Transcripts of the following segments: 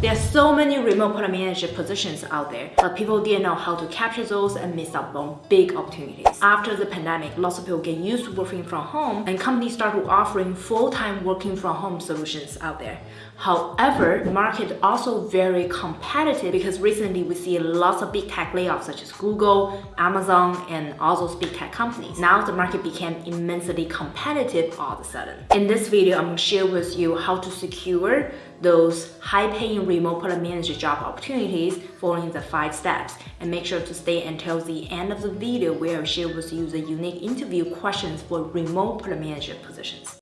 There are so many remote product manager positions out there, but people didn't know how to capture those and miss out on big opportunities. After the pandemic, lots of people get used to working from home and companies started offering full-time working from home solutions out there. However, the market also very competitive because recently we see lots of big tech layoffs such as Google, Amazon, and all those big tech companies. Now the market became immensely competitive all of a sudden. In this video, I'm to share with you how to secure those high-paying remote product manager job opportunities following the five steps. And make sure to stay until the end of the video where I share with you the unique interview questions for remote product manager positions.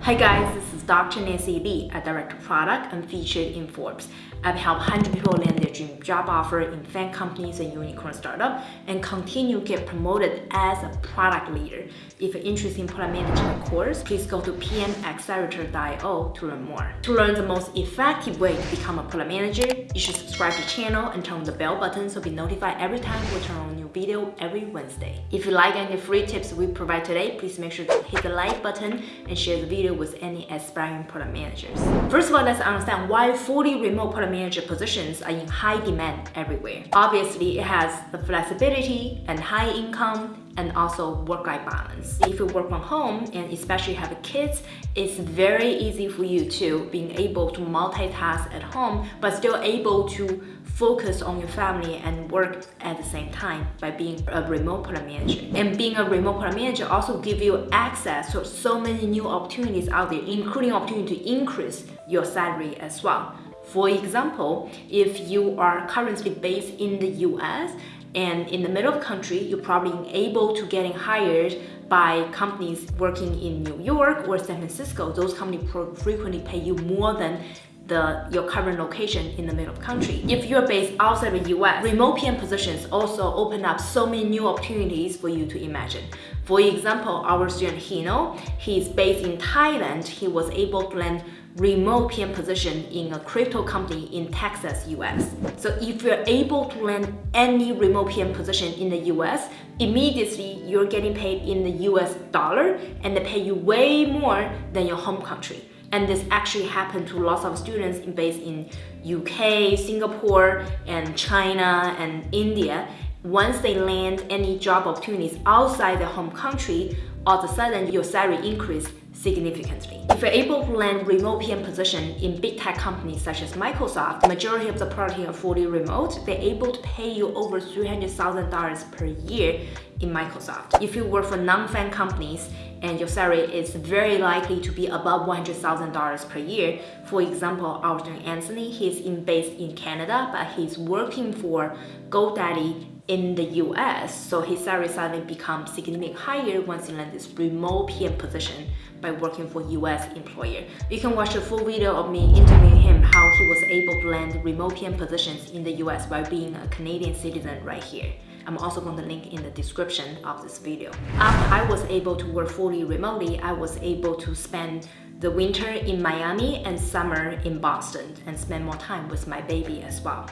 Hi guys, this is Dr. Nancy Li, a director of product and featured in Forbes. I've helped 100 people land their dream job offer in FAANG companies and unicorn startup and continue to get promoted as a product leader. If you're interested in product management course, please go to pmaccelerator.io to learn more. To learn the most effective way to become a product manager, you should subscribe to the channel and turn on the bell button so be notified every time we turn on a new video every Wednesday. If you like any free tips we provide today, please make sure to hit the like button and share the video with any aspiring product managers. First of all, let's understand why 40 remote product manager positions are in high demand everywhere. Obviously, it has the flexibility and high income and also work-life balance. If you work from home and especially have kids, it's very easy for you to being able to multitask at home, but still able to focus on your family and work at the same time by being a remote product manager. And being a remote product manager also give you access to so many new opportunities out there, including opportunity to increase your salary as well. For example, if you are currently based in the US and in the middle of country, you're probably able to getting hired by companies working in New York or San Francisco. Those companies frequently pay you more than the, your current location in the middle of country. If you're based outside the US, remote PM positions also open up so many new opportunities for you to imagine. For example, our student Hino, he's based in Thailand. He was able to land remote PM position in a crypto company in Texas, US. So if you're able to land any remote PM position in the US, immediately you're getting paid in the US dollar and they pay you way more than your home country. And this actually happened to lots of students based in UK, Singapore, and China, and India. Once they land any job opportunities outside their home country, all of a sudden your salary increase significantly. If you're able to land remote PM position in big tech companies such as Microsoft, the majority of the product are fully remote, they're able to pay you over $300,000 per year in Microsoft. If you work for non-FAANG companies and your salary is very likely to be above $100,000 per year. For example, student Anthony, he's in, based in Canada, but he's working for GoDaddy in the US, so his salary suddenly becomes significantly higher once he lands this remote PM position by working for US employer. You can watch a full video of me interviewing him how he was able to land remote PM positions in the US while being a Canadian citizen right here. I'm also going to link in the description of this video. After I was able to work fully remotely, I was able to spend the winter in Miami and summer in Boston and spend more time with my baby as well.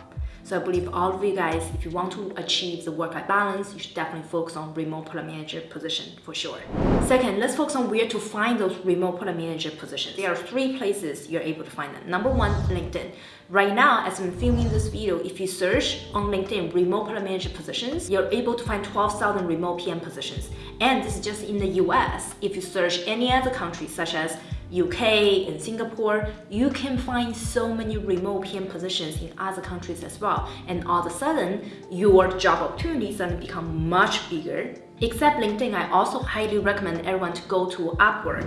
So I believe all of you guys, if you want to achieve the work-life balance, you should definitely focus on remote product manager position for sure. Second, let's focus on where to find those remote product manager positions. There are three places you're able to find them. Number one, LinkedIn. Right now, as I'm filming this video, if you search on LinkedIn remote product manager positions, you're able to find 12,000 remote PM positions. And this is just in the US. If you search any other country, such as UK and Singapore, you can find so many remote PM positions in other countries as well. And all of a sudden, your job opportunities suddenly become much bigger. Except LinkedIn, I also highly recommend everyone to go to Upwork.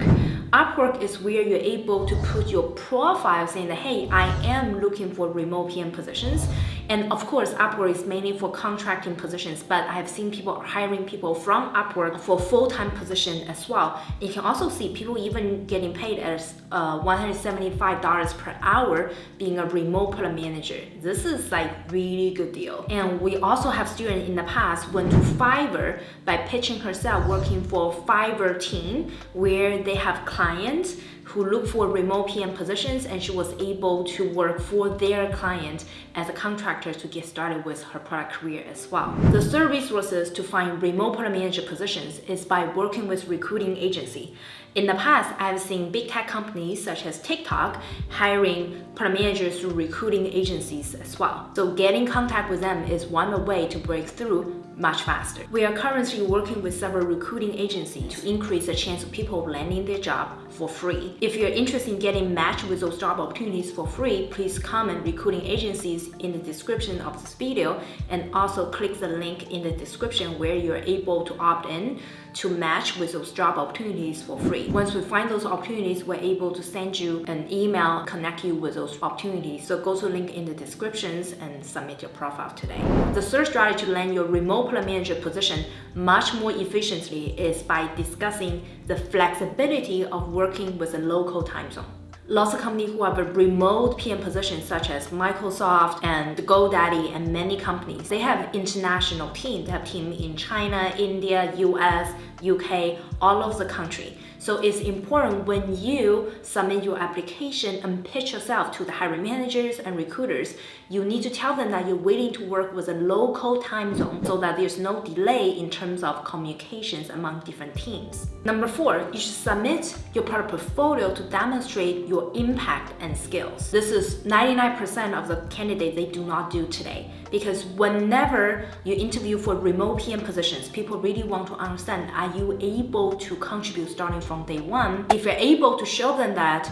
Upwork is where you're able to put your profile saying that, hey, I am looking for remote PM positions. And of course, Upwork is mainly for contracting positions, but I have seen people hiring people from Upwork for full-time position as well. You can also see people even getting paid as uh, $175 per hour being a remote product manager. This is like really good deal. And we also have students in the past went to Fiverr by pitching herself working for Fiverr team where they have clients who look for remote PM positions and she was able to work for their client as a contractor to get started with her product career as well. The third resources to find remote product manager positions is by working with recruiting agency. In the past, I've seen big tech companies such as TikTok hiring product managers through recruiting agencies as well. So getting contact with them is one way to break through much faster. We are currently working with several recruiting agencies to increase the chance of people landing their job for free. If you're interested in getting matched with those job opportunities for free, please comment recruiting agencies in the description of this video and also click the link in the description where you're able to opt in to match with those job opportunities for free. Once we find those opportunities, we're able to send you an email, connect you with those opportunities. So go to the link in the descriptions and submit your profile today. The third strategy to land your remote product manager position much more efficiently is by discussing the flexibility of working with a local time zone. Lots of companies who have a remote PM position such as Microsoft and GoDaddy and many companies, they have international teams. They have teams in China, India, US, UK, all over the country. So it's important when you submit your application and pitch yourself to the hiring managers and recruiters, you need to tell them that you're willing to work with a local time zone so that there's no delay in terms of communications among different teams. Number four, you should submit your product portfolio to demonstrate your impact and skills. This is 99% of the candidates they do not do today because whenever you interview for remote PM positions, people really want to understand, are you able to contribute starting from day one? If you're able to show them that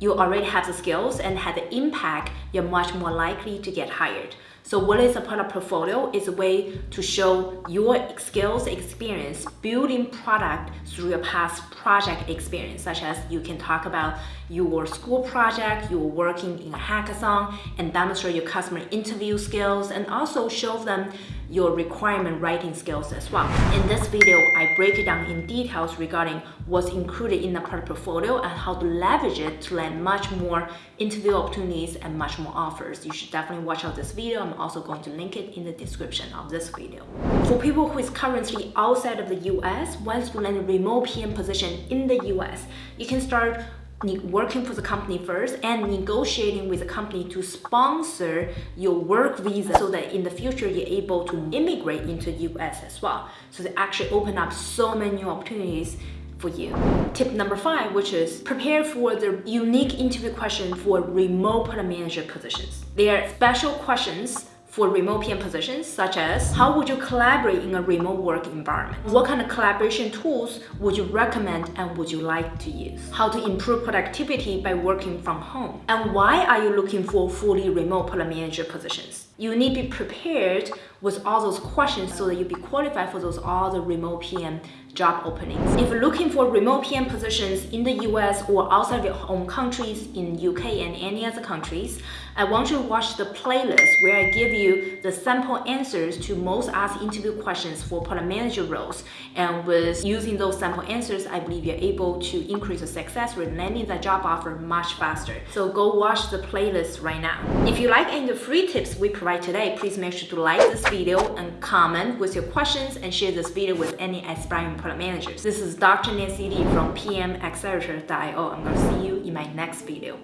you already have the skills and have the impact, you're much more likely to get hired. So what is a product portfolio? It's a way to show your skills experience building product through your past project experience, such as you can talk about your school project, you're working in a hackathon, and demonstrate your customer interview skills, and also show them your requirement writing skills as well. In this video, I break it down in details regarding what's included in the product portfolio and how to leverage it to land much more interview opportunities and much more offers. You should definitely watch out this video. I'm also going to link it in the description of this video. For people who is currently outside of the US, once you land a remote PM position in the US, you can start working for the company first and negotiating with the company to sponsor your work visa so that in the future you're able to immigrate into the US as well. So they actually open up so many new opportunities for you. Tip number five, which is prepare for the unique interview question for remote product manager positions. They are special questions for remote PM positions, such as how would you collaborate in a remote work environment? What kind of collaboration tools would you recommend and would you like to use? How to improve productivity by working from home? And why are you looking for fully remote product manager positions? You need to be prepared with all those questions so that you be qualified for those all the remote PM job openings. If you're looking for remote PM positions in the US or outside your home countries in UK and any other countries, I want you to watch the playlist where I give you the sample answers to most asked interview questions for product manager roles. And with using those sample answers, I believe you're able to increase the success rate landing the job offer much faster. So go watch the playlist right now. If you like any of the free tips we provide today, please make sure to like this video and comment with your questions and share this video with any aspiring product managers. This is Dr. Nancy Li from PMAccelerator.io. I'm going to see you in my next video.